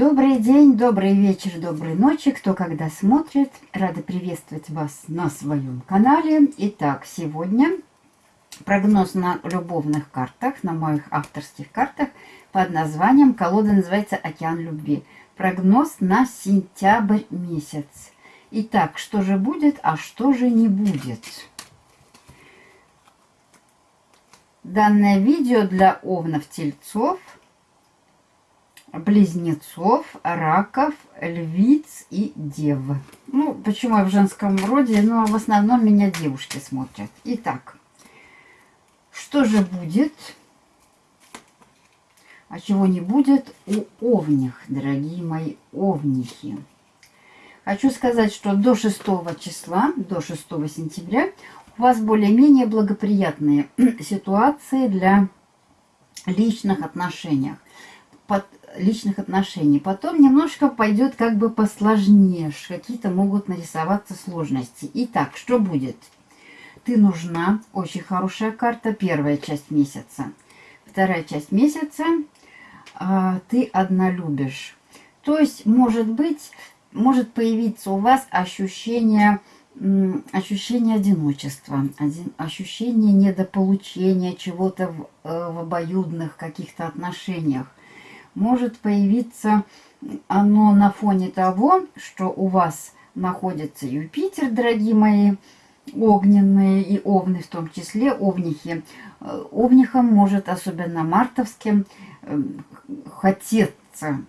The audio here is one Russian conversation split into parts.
Добрый день, добрый вечер, доброй ночи, кто когда смотрит. Рада приветствовать вас на своем канале. Итак, сегодня прогноз на любовных картах, на моих авторских картах под названием, колода называется «Океан любви». Прогноз на сентябрь месяц. Итак, что же будет, а что же не будет? Данное видео для овнов-тельцов – близнецов, раков, львиц и дев. Ну, почему я в женском роде? Ну, в основном меня девушки смотрят. Итак, что же будет, а чего не будет у овних, дорогие мои овнихи? Хочу сказать, что до 6 числа, до 6 сентября у вас более-менее благоприятные ситуации для личных отношений личных отношений. Потом немножко пойдет как бы посложнее, какие-то могут нарисоваться сложности. Итак, что будет? Ты нужна, очень хорошая карта, первая часть месяца. Вторая часть месяца а, ты одна любишь. То есть, может быть, может появиться у вас ощущение, ощущение одиночества, один, ощущение недополучения чего-то в, э, в обоюдных каких-то отношениях может появиться оно на фоне того, что у вас находится Юпитер, дорогие мои, огненные и овны в том числе, овнихи. Овнихам может, особенно мартовским, эм, хотеться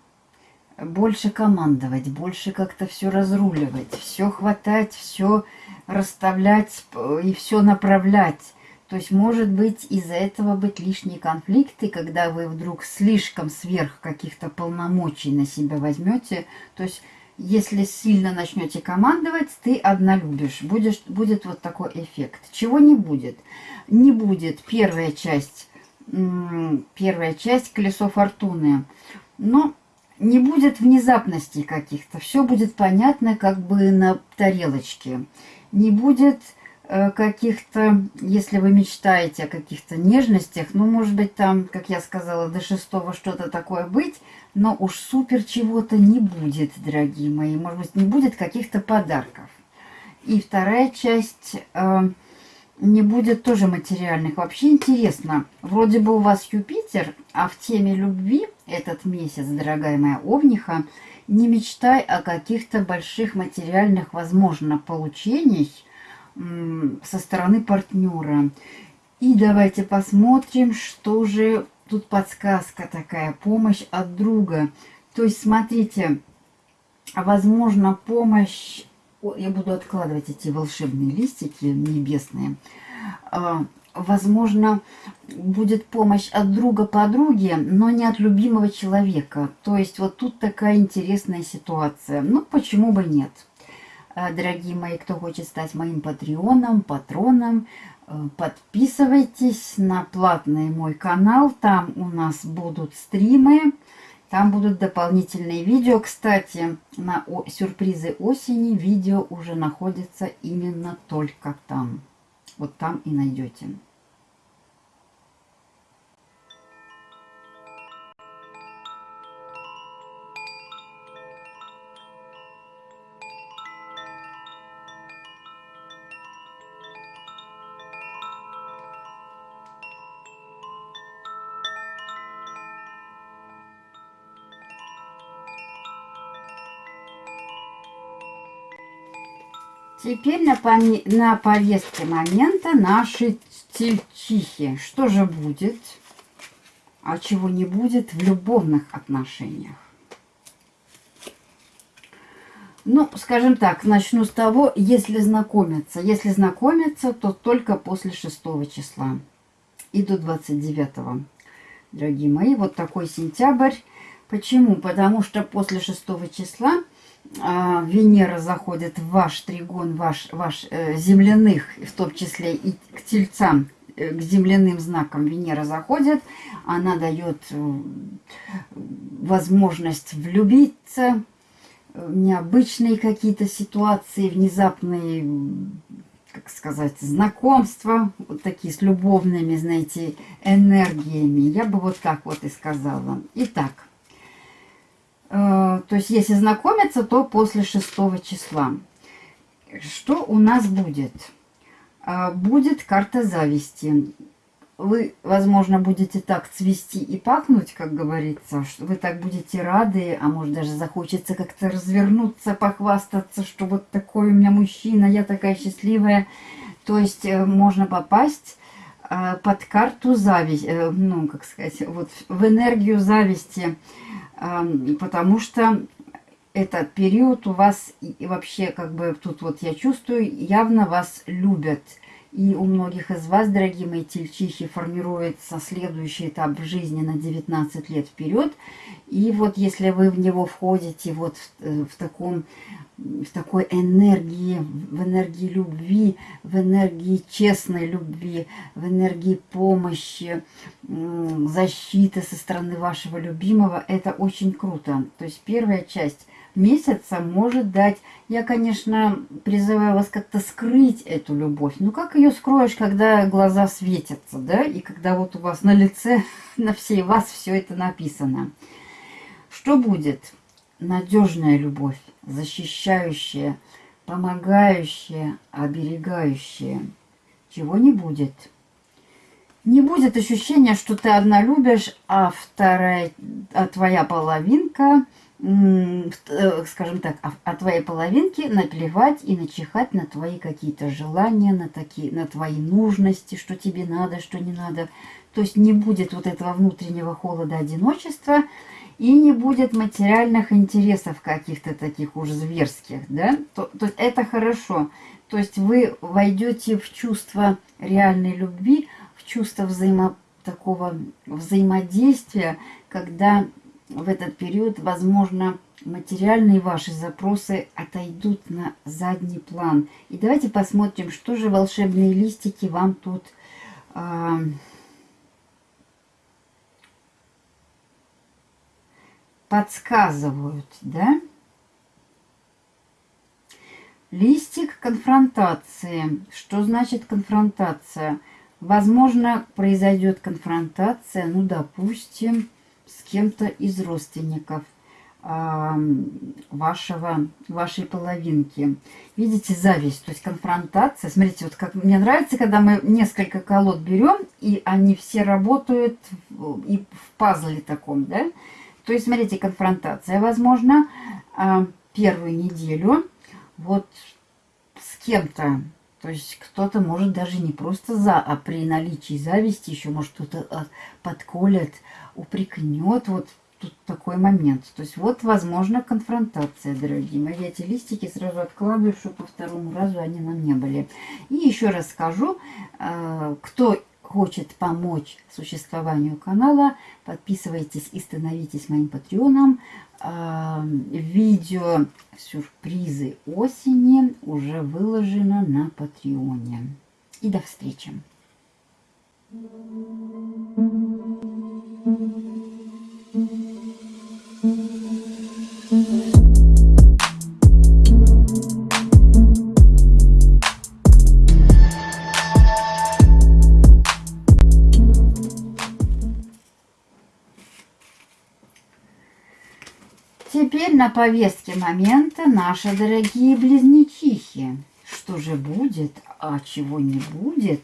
больше командовать, больше как-то все разруливать, все хватать, все расставлять и все направлять. То есть, может быть, из-за этого быть лишние конфликты, когда вы вдруг слишком сверх каких-то полномочий на себя возьмете. То есть, если сильно начнете командовать, ты одна любишь. Будешь, будет вот такой эффект. Чего не будет? Не будет первая часть, первая часть колесо фортуны. Но не будет внезапностей каких-то. Все будет понятно как бы на тарелочке. Не будет каких-то, если вы мечтаете о каких-то нежностях, ну, может быть, там, как я сказала, до шестого что-то такое быть, но уж супер чего-то не будет, дорогие мои. Может быть, не будет каких-то подарков. И вторая часть э, не будет тоже материальных. Вообще интересно, вроде бы у вас Юпитер, а в теме любви этот месяц, дорогая моя Овниха, не мечтай о каких-то больших материальных, возможно, получениях, со стороны партнера. И давайте посмотрим, что же тут подсказка такая, помощь от друга. То есть, смотрите, возможно, помощь... Я буду откладывать эти волшебные листики небесные. А, возможно, будет помощь от друга подруги, но не от любимого человека. То есть, вот тут такая интересная ситуация. Ну, почему бы нет? Э, дорогие мои, кто хочет стать моим патреоном, патроном, э, подписывайтесь на платный мой канал. Там у нас будут стримы, там будут дополнительные видео. Кстати, на сюрпризы осени видео уже находится именно только там. Вот там и найдете. Теперь на, на повестке момента наши тельчихи. Что же будет, а чего не будет в любовных отношениях? Ну, скажем так, начну с того, если знакомиться. Если знакомиться, то только после 6 числа и до 29. Дорогие мои, вот такой сентябрь. Почему? Потому что после 6 числа а, Венера заходит в ваш тригон, ваш, ваш э, земляных, в том числе и к тельцам, э, к земляным знакам Венера заходит, она дает э, возможность влюбиться, э, необычные какие-то ситуации, внезапные, как сказать, знакомства, вот такие с любовными, знаете, энергиями. Я бы вот так вот и сказала. Итак, то есть, если знакомиться, то после 6 числа. Что у нас будет? Э, будет карта зависти. Вы, возможно, будете так цвести и пахнуть, как говорится. что Вы так будете рады, а может даже захочется как-то развернуться, похвастаться, что вот такой у меня мужчина, я такая счастливая. То есть э, можно попасть под карту зависти, ну, как сказать, вот в энергию зависти потому что этот период у вас и вообще как бы тут вот я чувствую, явно вас любят. И у многих из вас, дорогие мои тельчихи, формируется следующий этап в жизни на 19 лет вперед. И вот если вы в него входите вот в, э, в таком в такой энергии, в энергии любви, в энергии честной любви, в энергии помощи, защиты со стороны вашего любимого, это очень круто. То есть первая часть месяца может дать... Я, конечно, призываю вас как-то скрыть эту любовь. Ну, как ее скроешь, когда глаза светятся, да? И когда вот у вас на лице, на всей вас все это написано. Что будет? Надежная любовь защищающее, помогающее, оберегающее. Чего не будет. Не будет ощущения, что ты одна любишь, а вторая, а твоя половинка, э, скажем так, а, а твоей половинке наплевать и начихать на твои какие-то желания, на, такие, на твои нужности, что тебе надо, что не надо. То есть не будет вот этого внутреннего холода одиночества, и не будет материальных интересов каких-то таких уж зверских, да, то, то есть это хорошо. То есть вы войдете в чувство реальной любви, в чувство взаимо, такого взаимодействия, когда в этот период, возможно, материальные ваши запросы отойдут на задний план. И давайте посмотрим, что же волшебные листики вам тут... Э, подсказывают, да? Листик конфронтации. Что значит конфронтация? Возможно, произойдет конфронтация, ну, допустим, с кем-то из родственников э, вашего, вашей половинки. Видите, зависть, то есть конфронтация. Смотрите, вот как мне нравится, когда мы несколько колод берем, и они все работают и в пазле таком, да? То есть, смотрите, конфронтация, возможно, а, первую неделю вот с кем-то. То есть кто-то может даже не просто за, а при наличии зависти еще может кто-то а, подколет, упрекнет. Вот тут такой момент. То есть вот, возможно, конфронтация, дорогие мои. Эти листики сразу откладываю, чтобы по второму разу они нам не были. И еще раз скажу, а, кто хочет помочь существованию канала, подписывайтесь и становитесь моим патреоном. А, видео сюрпризы осени уже выложено на патреоне. И до встречи! Теперь на повестке момента наши дорогие близнечихи. Что же будет, а чего не будет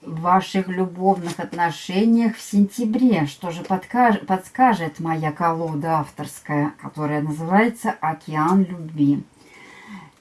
в ваших любовных отношениях в сентябре? Что же подкаж, подскажет моя колода авторская, которая называется «Океан любви».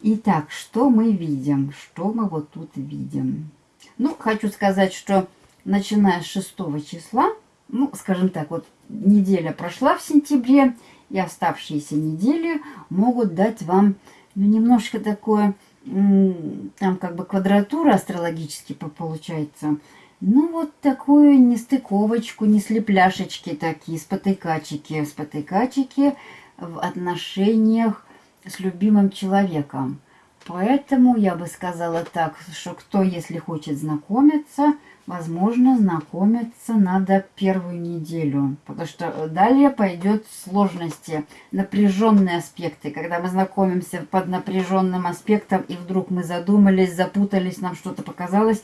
Итак, что мы видим? Что мы вот тут видим? Ну, хочу сказать, что начиная с 6 числа, ну, скажем так, вот неделя прошла в сентябре, и оставшиеся недели могут дать вам ну, немножко такое, там как бы квадратура астрологически получается, ну вот такую нестыковочку, не слепляшечки такие, спотыкачики, спотыкачики в отношениях с любимым человеком. Поэтому я бы сказала так, что кто, если хочет знакомиться, возможно, знакомиться надо первую неделю. Потому что далее пойдет сложности, напряженные аспекты. Когда мы знакомимся под напряженным аспектом, и вдруг мы задумались, запутались, нам что-то показалось,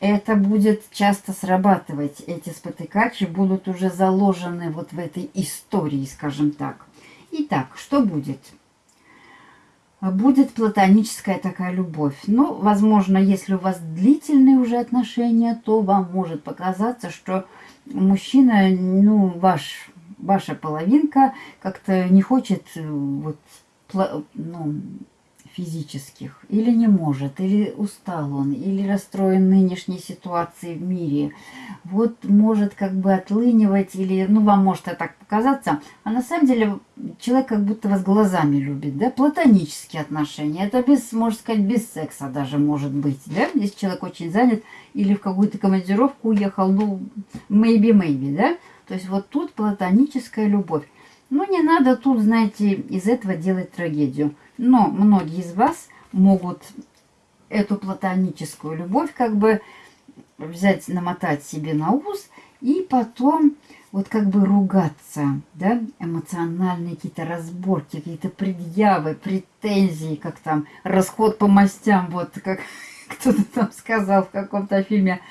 это будет часто срабатывать. Эти спотыкачи будут уже заложены вот в этой истории, скажем так. Итак, что будет? Будет платоническая такая любовь. Ну, возможно, если у вас длительные уже отношения, то вам может показаться, что мужчина, ну, ваш, ваша половинка как-то не хочет э, вот, ну, физических, или не может, или устал он, или расстроен нынешней ситуацией в мире, вот может как бы отлынивать, или, ну, вам может это так показаться, а на самом деле человек как будто вас глазами любит, да, платонические отношения, это без, можно сказать, без секса даже может быть, да, если человек очень занят, или в какую-то командировку уехал, ну, maybe-maybe, да, то есть вот тут платоническая любовь. Ну, не надо тут, знаете, из этого делать трагедию. Но многие из вас могут эту платоническую любовь как бы взять, намотать себе на ус и потом вот как бы ругаться, да, эмоциональные какие-то разборки, какие-то предъявы, претензии, как там расход по мастям, вот как кто-то там сказал в каком-то фильме,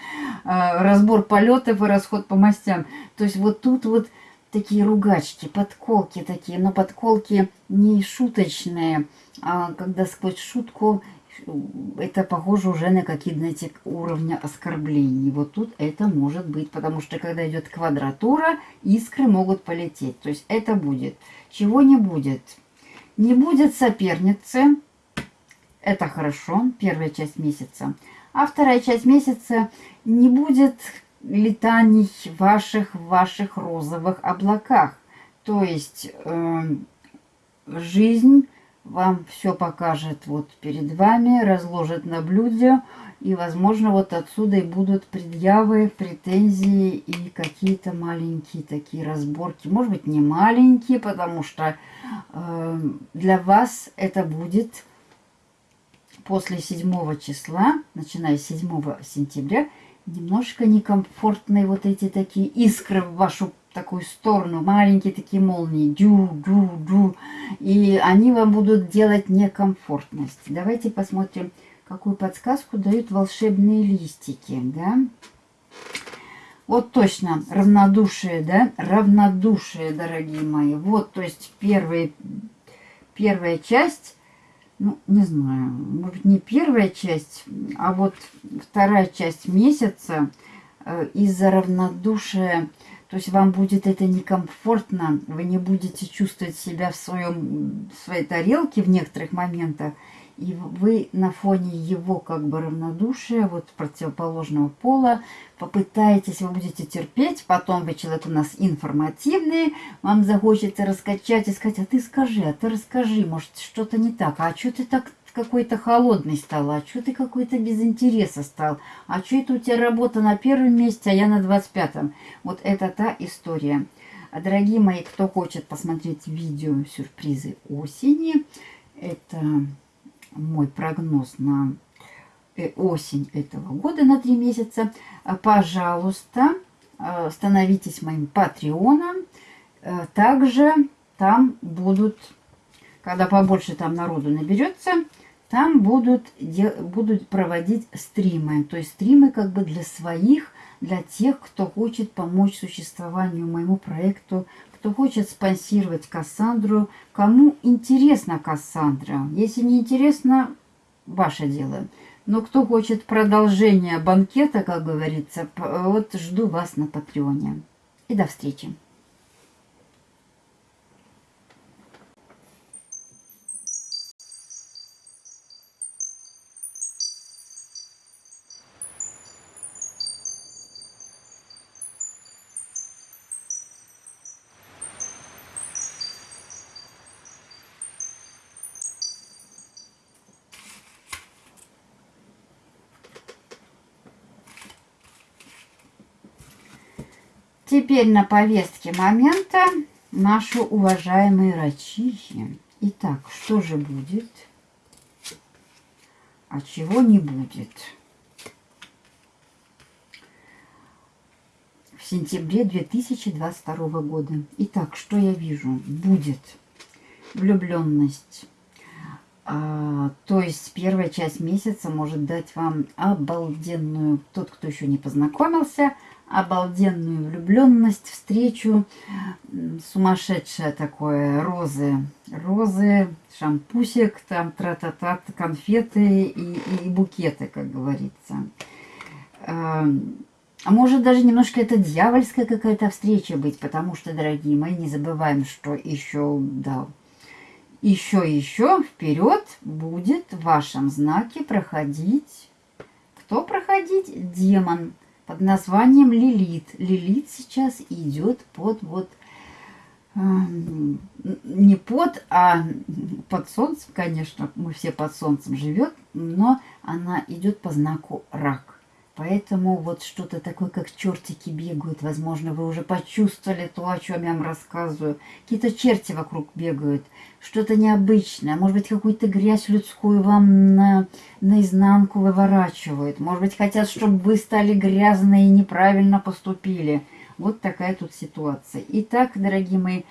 э, разбор полетов и расход по мастям. То есть вот тут вот такие ругачки, подколки такие, но подколки не шуточные, а когда сквозь шутку это похоже уже на какие-то, знаете, уровня оскорблений. Вот тут это может быть, потому что когда идет квадратура, искры могут полететь. То есть это будет. Чего не будет? Не будет соперницы. Это хорошо, первая часть месяца. А вторая часть месяца не будет летаний ваших ваших розовых облаках. То есть э, жизнь вам все покажет вот перед вами, разложит на блюде, и, возможно, вот отсюда и будут предъявы, претензии и какие-то маленькие такие разборки. Может быть, не маленькие, потому что э, для вас это будет после 7 числа, начиная с 7 сентября, немножко некомфортные вот эти такие искры в вашу такую сторону, маленькие такие молнии, дю-дю-дю, и они вам будут делать некомфортность. Давайте посмотрим, какую подсказку дают волшебные листики, да. Вот точно, равнодушие, да, равнодушие, дорогие мои. Вот, то есть первый, первая часть ну, не знаю, может не первая часть, а вот вторая часть месяца э, из-за равнодушия, то есть вам будет это некомфортно, вы не будете чувствовать себя в, своем, в своей тарелке в некоторых моментах, и вы на фоне его как бы равнодушия, вот противоположного пола, попытаетесь, вы будете терпеть, потом вы человек у нас информативный, вам захочется раскачать и сказать, а ты скажи, а ты расскажи, может что-то не так, а что ты так какой-то холодный стал, а что ты какой-то без интереса стал, а что это у тебя работа на первом месте, а я на 25-м. Вот это та история. Дорогие мои, кто хочет посмотреть видео сюрпризы осени, это мой прогноз на э, осень этого года на три месяца, а, пожалуйста, а, становитесь моим патреоном. Э, также там будут, когда побольше там народу наберется, там будут, будут проводить стримы. То есть стримы как бы для своих, для тех, кто хочет помочь существованию моему проекту кто хочет спонсировать Кассандру, кому интересна Кассандра. Если не интересно, ваше дело. Но кто хочет продолжения банкета, как говорится, вот жду вас на Патреоне. И до встречи. Теперь на повестке момента наши уважаемые рачихи. Итак, что же будет, а чего не будет? В сентябре 2022 года. Итак, что я вижу? Будет влюбленность, А, то есть первая часть месяца может дать вам обалденную, тот, кто еще не познакомился, обалденную влюбленность, встречу, сумасшедшее такое, розы, розы, шампусик, там тра-та-та, конфеты и, и букеты, как говорится. А может даже немножко это дьявольская какая-то встреча быть, потому что, дорогие мои, не забываем, что еще, да, еще, еще вперед будет в вашем знаке проходить, кто проходить? Демон под названием Лилит. Лилит сейчас идет под вот не под, а под солнцем, конечно, мы все под солнцем живет, но она идет по знаку рак. Поэтому вот что-то такое, как чертики бегают. Возможно, вы уже почувствовали то, о чем я вам рассказываю. Какие-то черти вокруг бегают. Что-то необычное. Может быть, какую-то грязь людскую вам на, наизнанку выворачивают. Может быть, хотят, чтобы вы стали грязные и неправильно поступили. Вот такая тут ситуация. Итак, дорогие мои,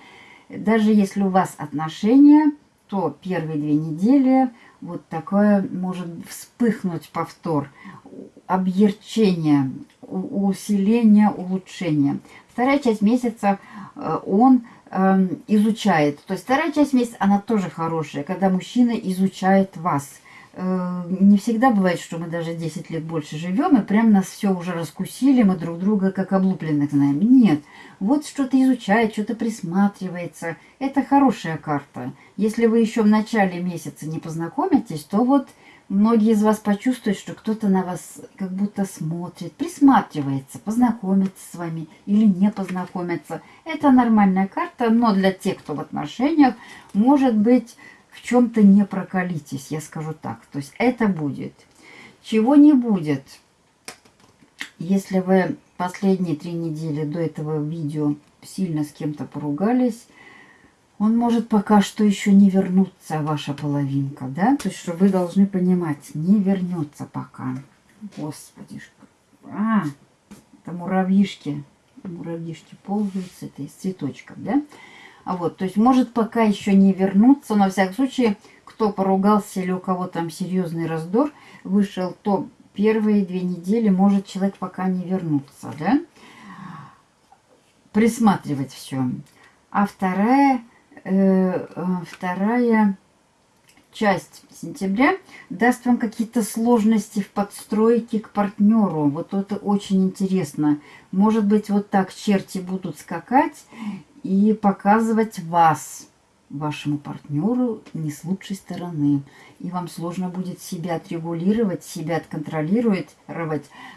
даже если у вас отношения, то первые две недели вот такое может вспыхнуть повтор объерчение, усиление, улучшение. Вторая часть месяца э, он эм, изучает. То есть вторая часть месяца, она тоже хорошая, когда мужчина изучает вас. Э, не всегда бывает, что мы даже 10 лет больше живем, и прям нас все уже раскусили, мы друг друга как облупленных знаем. Нет, вот что-то изучает, что-то присматривается. Это хорошая карта. Если вы еще в начале месяца не познакомитесь, то вот Многие из вас почувствуют, что кто-то на вас как будто смотрит, присматривается, познакомится с вами или не познакомится. Это нормальная карта, но для тех, кто в отношениях, может быть, в чем-то не прокалитесь, я скажу так. То есть это будет. Чего не будет, если вы последние три недели до этого видео сильно с кем-то поругались, он может пока что еще не вернуться, ваша половинка, да? То есть, что вы должны понимать, не вернется пока. Господи, а, это муравьишки, муравьишки ползают с этой, с цветочком, да? А вот, то есть, может пока еще не вернуться, но, во всяком случае, кто поругался или у кого там серьезный раздор вышел, то первые две недели может человек пока не вернуться, да? Присматривать все. А вторая вторая часть сентября даст вам какие-то сложности в подстройке к партнеру. Вот это очень интересно. Может быть, вот так черти будут скакать и показывать вас вашему партнеру не с лучшей стороны. И вам сложно будет себя отрегулировать, себя отконтролировать.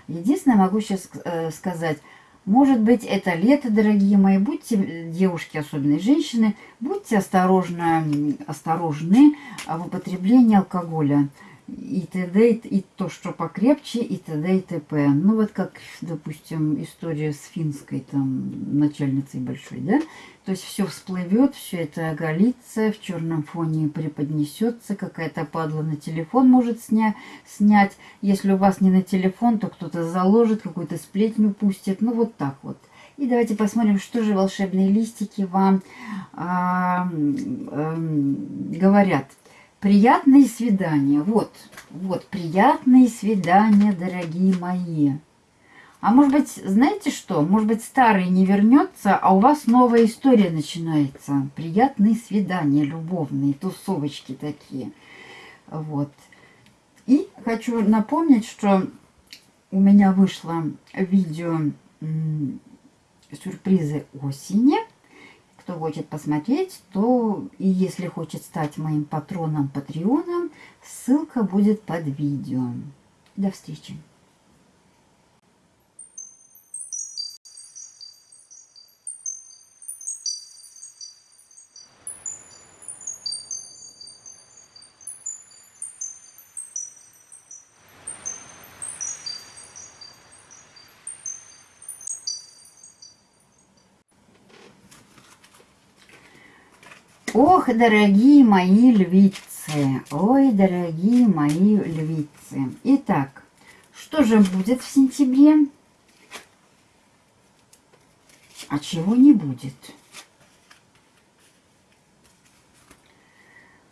Единственное, могу сейчас э, сказать – может быть, это лето, дорогие мои. Будьте, девушки, особенно женщины, будьте осторожны, осторожны в употреблении алкоголя и т.д. и то, что покрепче, и т.д. и т.п. Ну, вот как, допустим, история с финской там начальницей большой, да? То есть все всплывет, все это оголится, в черном фоне преподнесется, какая-то падла на телефон может сня снять. Если у вас не на телефон, то кто-то заложит, какую-то сплетню пустит. Ну, вот так вот. И давайте посмотрим, что же волшебные листики вам а, а, говорят. Приятные свидания. Вот, вот, приятные свидания, дорогие мои. А может быть, знаете что? Может быть, старый не вернется, а у вас новая история начинается. Приятные свидания, любовные, тусовочки такие. Вот. И хочу напомнить, что у меня вышло видео сюрпризы осени. Кто хочет посмотреть, то и если хочет стать моим патроном, патреоном, ссылка будет под видео. До встречи! Ох, дорогие мои львицы, ой, дорогие мои львицы. Итак, что же будет в сентябре? А чего не будет?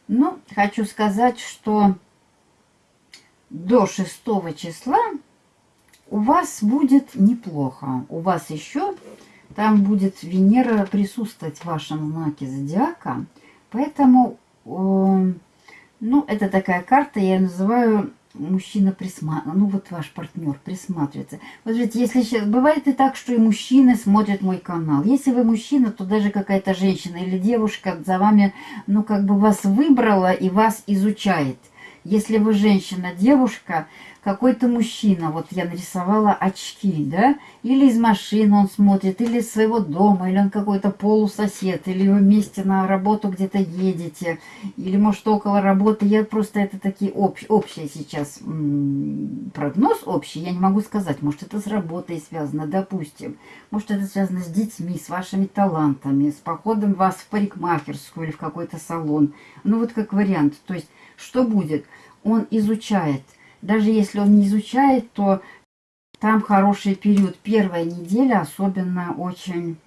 Ну, хочу сказать, что до 6 числа у вас будет неплохо. У вас еще там будет Венера присутствовать в вашем знаке зодиака. Поэтому, э, ну, это такая карта, я называю мужчина присматривается, ну вот ваш партнер присматривается. Вот видите, если сейчас, бывает и так, что и мужчины смотрят мой канал. Если вы мужчина, то даже какая-то женщина или девушка за вами, ну как бы вас выбрала и вас изучает. Если вы женщина, девушка, какой-то мужчина, вот я нарисовала очки, да, или из машины он смотрит, или из своего дома, или он какой-то полусосед, или вы вместе на работу где-то едете, или, может, около работы. Я просто это такие общ, общие сейчас прогноз общий, я не могу сказать. Может, это с работой связано, допустим. Может, это связано с детьми, с вашими талантами, с походом вас в парикмахерскую или в какой-то салон. Ну, вот как вариант. То есть, что будет? Он изучает – даже если он не изучает, то там хороший период. Первая неделя особенно очень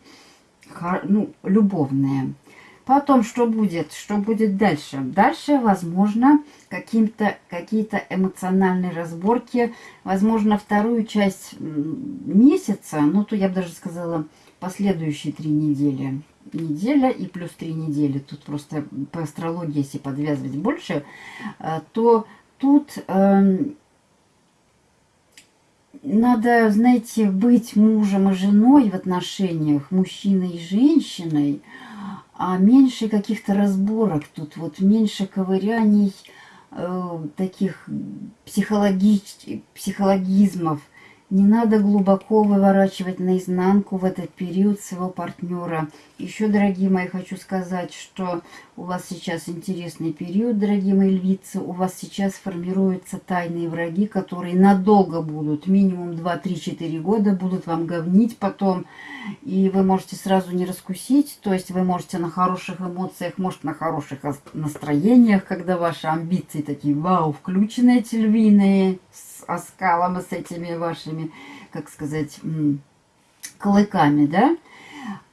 ну, любовная. Потом что будет? Что будет дальше? Дальше, возможно, какие-то эмоциональные разборки. Возможно, вторую часть месяца, ну, то я бы даже сказала, последующие три недели. Неделя и плюс три недели. Тут просто по астрологии, если подвязывать больше, э, то тут э, надо, знаете, быть мужем и женой в отношениях, мужчиной и женщиной, а меньше каких-то разборок тут, вот меньше ковыряний, э, таких психологич, психологизмов, не надо глубоко выворачивать наизнанку в этот период своего партнера. Еще, дорогие мои, хочу сказать, что у вас сейчас интересный период, дорогие мои львицы. У вас сейчас формируются тайные враги, которые надолго будут, минимум 2-3-4 года, будут вам говнить потом. И вы можете сразу не раскусить, то есть вы можете на хороших эмоциях, может на хороших настроениях, когда ваши амбиции такие, вау, включены эти львиные, оскалом, с этими вашими, как сказать, клыками, да?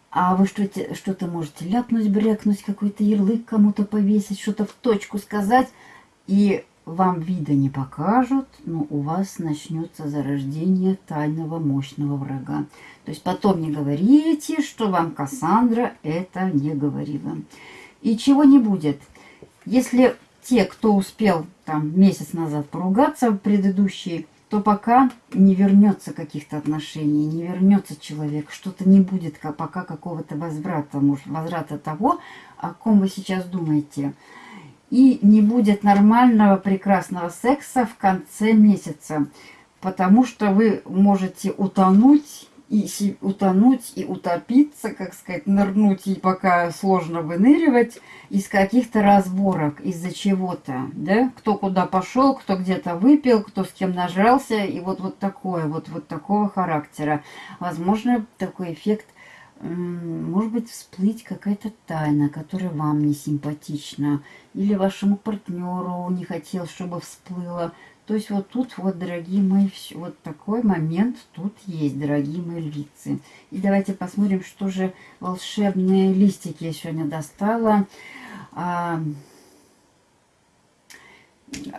А вы что-то что, -то, можете ляпнуть, брякнуть, какой-то ярлык кому-то повесить, что-то в точку сказать, и вам вида не покажут, но у вас начнется зарождение тайного мощного врага. То есть потом не говорите, что вам Кассандра это не говорила. И чего не будет. Если те, кто успел там месяц назад поругаться, предыдущие, то пока не вернется каких-то отношений, не вернется человек, что-то не будет пока какого-то возврата, может, возврата того, о ком вы сейчас думаете. И не будет нормального, прекрасного секса в конце месяца, потому что вы можете утонуть и утонуть, и утопиться, как сказать, нырнуть, и пока сложно выныривать, из каких-то разборок, из-за чего-то, да, кто куда пошел, кто где-то выпил, кто с кем нажрался, и вот, вот такое, вот, вот такого характера. Возможно, такой эффект, может быть, всплыть какая-то тайна, которая вам не симпатична, или вашему партнеру не хотел, чтобы всплыла, то есть вот тут вот, дорогие мои, вот такой момент тут есть, дорогие мои львицы. И давайте посмотрим, что же волшебные листики я сегодня достала. А,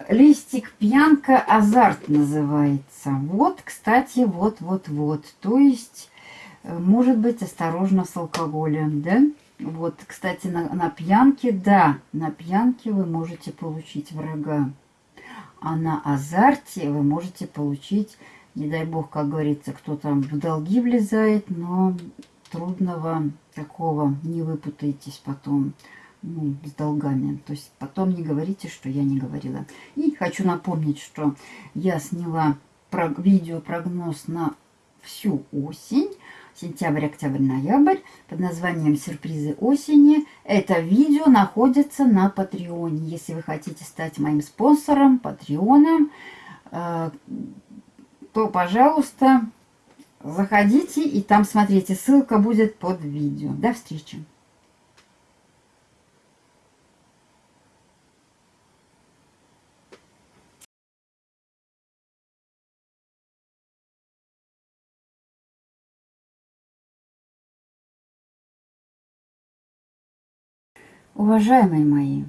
листик пьянка азарт называется. Вот, кстати, вот-вот-вот. То есть, может быть, осторожно с алкоголем, да? Вот, кстати, на, на пьянке, да, на пьянке вы можете получить врага. А на азарте вы можете получить, не дай бог, как говорится, кто там в долги влезает, но трудного такого не выпутаетесь потом ну, с долгами. То есть потом не говорите, что я не говорила. И хочу напомнить, что я сняла видео-прогноз на всю осень сентябрь, октябрь, ноябрь под названием «Сюрпризы осени». Это видео находится на Патреоне. Если вы хотите стать моим спонсором, Патреоном, э, то, пожалуйста, заходите и там смотрите. Ссылка будет под видео. До встречи! Уважаемые мои,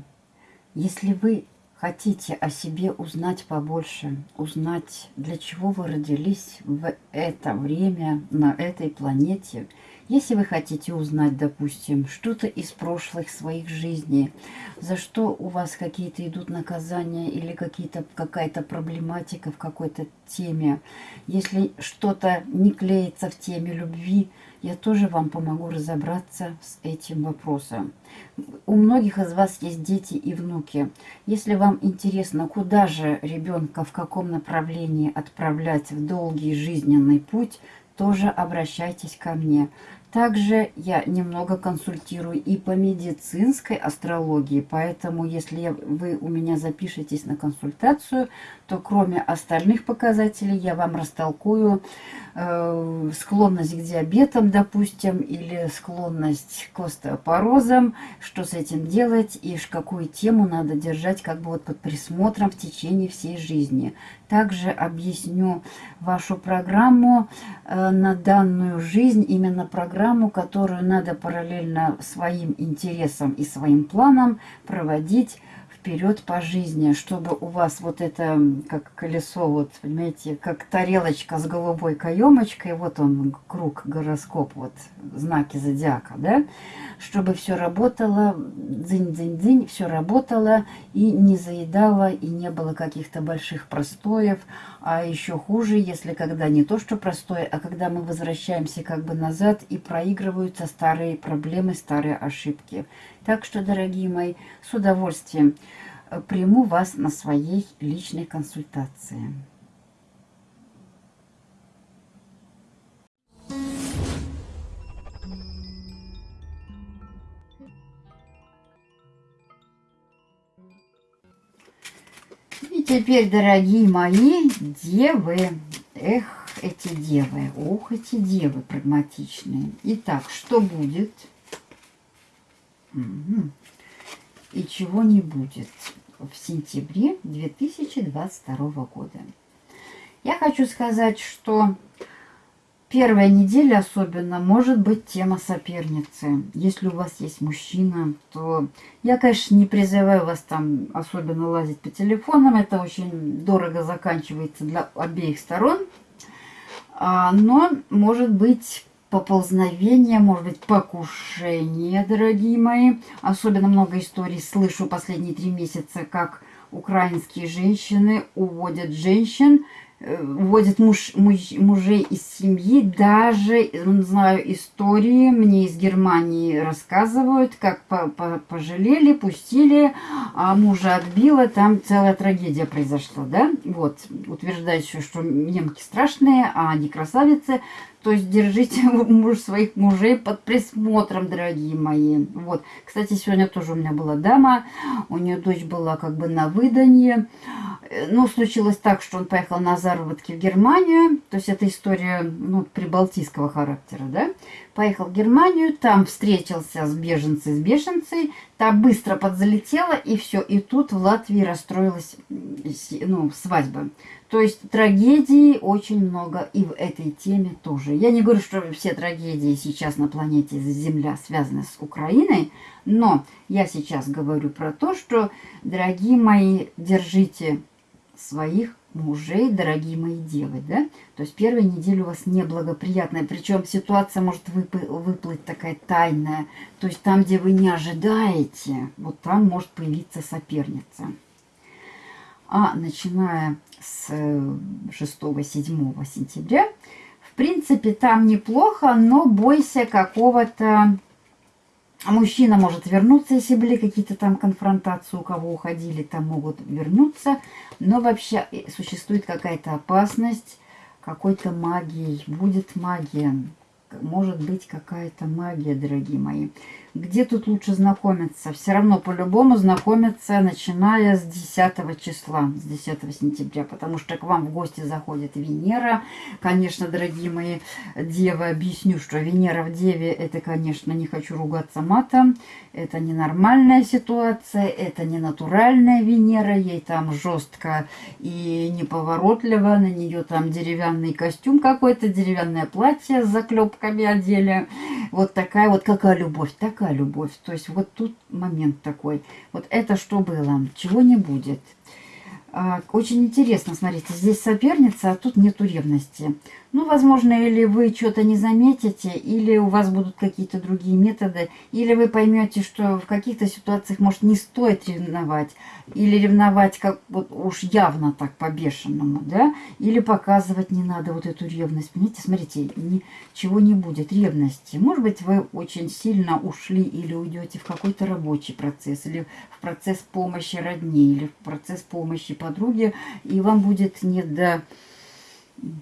Если вы хотите о себе узнать побольше, узнать, для чего вы родились в это время на этой планете, если вы хотите узнать, допустим, что-то из прошлых своих жизней, за что у вас какие-то идут наказания или какая-то проблематика в какой-то теме, если что-то не клеится в теме любви, я тоже вам помогу разобраться с этим вопросом. У многих из вас есть дети и внуки. Если вам интересно, куда же ребенка, в каком направлении отправлять в долгий жизненный путь, тоже обращайтесь ко мне. Также я немного консультирую и по медицинской астрологии, поэтому если вы у меня запишетесь на консультацию, то кроме остальных показателей я вам растолкую э, склонность к диабетам, допустим, или склонность к остеопорозам, что с этим делать и какую тему надо держать как бы вот под присмотром в течение всей жизни. Также объясню вашу программу э, на данную жизнь, именно программу, которую надо параллельно своим интересам и своим планам проводить вперед по жизни, чтобы у вас вот это, как колесо, вот, понимаете, как тарелочка с голубой каемочкой, вот он, круг, гороскоп, вот, знаки зодиака, да, чтобы все работало, дзынь-дзынь-дзынь, все работало и не заедало, и не было каких-то больших простоев, а еще хуже, если когда не то, что простое, а когда мы возвращаемся как бы назад и проигрываются старые проблемы, старые ошибки. Так что, дорогие мои, с удовольствием э, приму вас на своей личной консультации. И теперь, дорогие мои девы, эх, эти девы, ох, эти девы прагматичные. Итак, что будет? И чего не будет в сентябре 2022 года. Я хочу сказать, что первая неделя особенно может быть тема соперницы. Если у вас есть мужчина, то я, конечно, не призываю вас там особенно лазить по телефонам. Это очень дорого заканчивается для обеих сторон. А, но может быть поползновение, может быть, покушение, дорогие мои. Особенно много историй слышу последние три месяца, как украинские женщины уводят женщин, уводят э, муж, муж, мужей из семьи. Даже, знаю истории, мне из Германии рассказывают, как по, по, пожалели, пустили, а мужа отбила, там целая трагедия произошла, да? Вот, утверждают еще, что немки страшные, а они красавицы. То есть держите муж своих мужей под присмотром, дорогие мои. Вот. Кстати, сегодня тоже у меня была дама. У нее дочь была как бы на выданье. Э, ну, случилось так, что он поехал на заработки в Германию. То есть это история ну, прибалтийского характера, да. Поехал в Германию, там встретился с беженцей, с бешенцей. Та быстро подзалетела, и все. И тут в Латвии расстроилась ну, свадьба. То есть трагедий очень много и в этой теме тоже. Я не говорю, что все трагедии сейчас на планете Земля связаны с Украиной, но я сейчас говорю про то, что, дорогие мои, держите своих мужей, дорогие мои девы, да? То есть первая неделя у вас неблагоприятная, причем ситуация может выплыть такая тайная, то есть там, где вы не ожидаете, вот там может появиться соперница. А начиная с 6-7 э, сентября. В принципе, там неплохо, но бойся какого-то... Мужчина может вернуться, если были какие-то там конфронтации, у кого уходили, там могут вернуться. Но вообще э, существует какая-то опасность какой-то магией. Будет магия может быть какая-то магия, дорогие мои. Где тут лучше знакомиться? Все равно по-любому знакомиться, начиная с 10 числа, с 10 сентября, потому что к вам в гости заходит Венера. Конечно, дорогие мои девы, объясню, что Венера в Деве, это, конечно, не хочу ругаться матом, это ненормальная ситуация, это не натуральная Венера, ей там жестко и неповоротливо, на нее там деревянный костюм какой-то, деревянное платье с заклепками одели. Вот такая вот, какая любовь, так такая любовь. То есть вот тут момент такой. Вот это что было, чего не будет. А, очень интересно, смотрите, здесь соперница, а тут нету ревности. Ну, возможно, или вы что-то не заметите, или у вас будут какие-то другие методы, или вы поймете, что в каких-то ситуациях, может, не стоит ревновать, или ревновать как вот уж явно так по-бешеному, да, или показывать не надо вот эту ревность. Понимаете, смотрите, ничего не будет ревности. Может быть, вы очень сильно ушли или уйдете в какой-то рабочий процесс, или в процесс помощи родни, или в процесс помощи подруге, и вам будет не до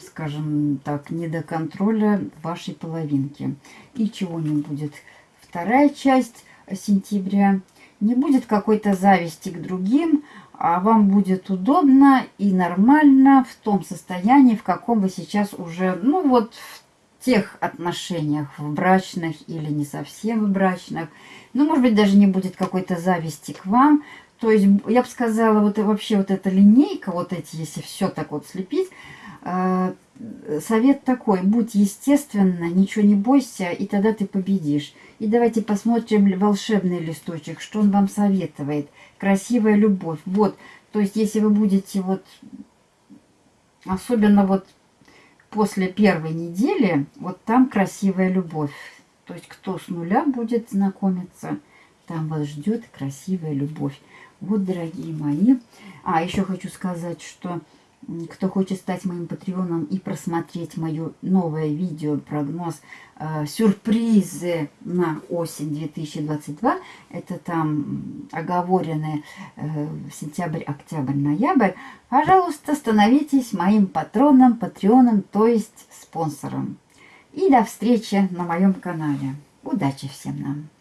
скажем так, не до контроля вашей половинки. И чего не будет. Вторая часть сентября. Не будет какой-то зависти к другим, а вам будет удобно и нормально в том состоянии, в каком вы сейчас уже, ну вот в тех отношениях, в брачных или не совсем в брачных. Ну, может быть, даже не будет какой-то зависти к вам. То есть, я бы сказала, вот вообще вот эта линейка, вот эти, если все так вот слепить, а, совет такой, будь естественно, ничего не бойся, и тогда ты победишь. И давайте посмотрим волшебный листочек, что он вам советует. Красивая любовь. Вот, то есть если вы будете вот, особенно вот после первой недели, вот там красивая любовь. То есть кто с нуля будет знакомиться, там вас ждет красивая любовь. Вот, дорогие мои. А, еще хочу сказать, что кто хочет стать моим патреоном и просмотреть мое новое видео, прогноз, э, сюрпризы на осень 2022, это там оговоренные э, сентябрь, октябрь, ноябрь, пожалуйста, становитесь моим патроном, патреоном, то есть спонсором. И до встречи на моем канале. Удачи всем нам!